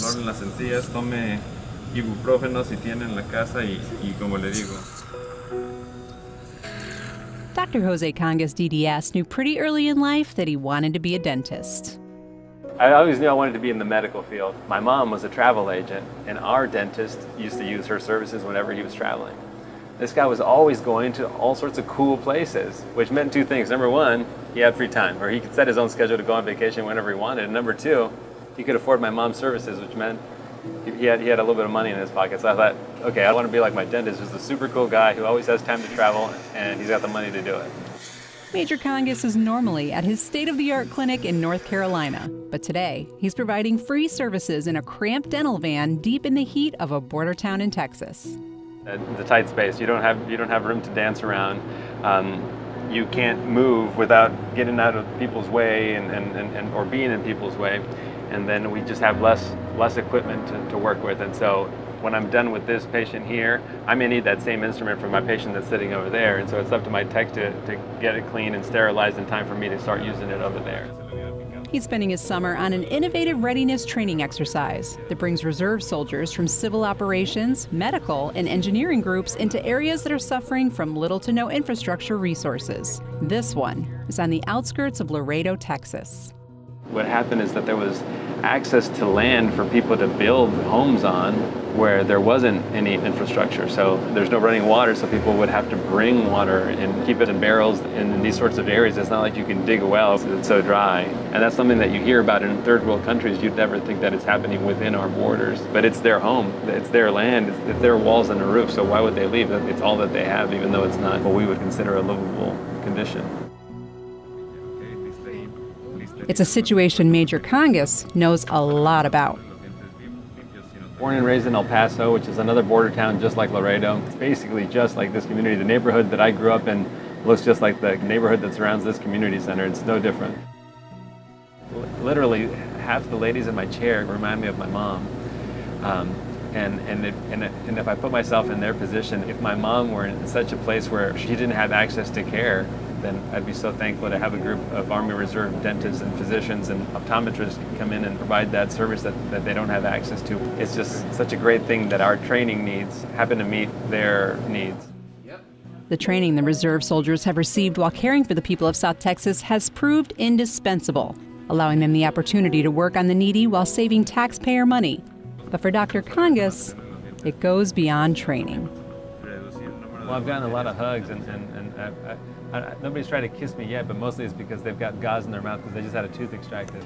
dolor en las encías, tome ibuprofeno si tiene en la casa y, y como le digo. Dr. Jose Congas DDS knew pretty early in life that he wanted to be a dentist. I always knew I wanted to be in the medical field. My mom was a travel agent, and our dentist used to use her services whenever he was traveling. This guy was always going to all sorts of cool places, which meant two things. Number one, he had free time, or he could set his own schedule to go on vacation whenever he wanted. And number two, he could afford my mom's services, which meant he had, he had a little bit of money in his pocket. So I thought, okay, I want to be like my dentist, who's a super cool guy who always has time to travel, and he's got the money to do it. Major Congas is normally at his state of the art clinic in North Carolina, but today he's providing free services in a cramped dental van deep in the heat of a border town in Texas. the tight space, you don't have, you don't have room to dance around. Um, you can't move without getting out of people's way and, and, and, or being in people's way. And then we just have less, less equipment to, to work with. And so when I'm done with this patient here, I may need that same instrument for my patient that's sitting over there. And so it's up to my tech to, to get it clean and sterilized in time for me to start using it over there. He's spending his summer on an innovative readiness training exercise that brings reserve soldiers from civil operations, medical, and engineering groups into areas that are suffering from little to no infrastructure resources. This one is on the outskirts of Laredo, Texas. What happened is that there was access to land for people to build homes on where there wasn't any infrastructure. So there's no running water, so people would have to bring water and keep it in barrels in these sorts of areas. It's not like you can dig a well, it's so dry. And that's something that you hear about in third world countries. You'd never think that it's happening within our borders. But it's their home, it's their land, it's, it's their walls and a roof, so why would they leave? It's all that they have, even though it's not what we would consider a livable condition. It's a situation Major Congas knows a lot about. Born and raised in El Paso, which is another border town just like Laredo. It's basically just like this community. The neighborhood that I grew up in looks just like the neighborhood that surrounds this community center. It's no different. Literally, half the ladies in my chair remind me of my mom. Um, and, and, it, and, it, and if I put myself in their position, if my mom were in such a place where she didn't have access to care, then I'd be so thankful to have a group of Army Reserve dentists and physicians and optometrists come in and provide that service that, that they don't have access to. It's just such a great thing that our training needs happen to meet their needs. The training the reserve soldiers have received while caring for the people of South Texas has proved indispensable, allowing them the opportunity to work on the needy while saving taxpayer money. But for Dr. Congas, it goes beyond training. Well, I've gotten a lot of hugs, and, and, and I, I, I, nobody's tried to kiss me yet, but mostly it's because they've got gauze in their mouth because they just had a tooth extracted.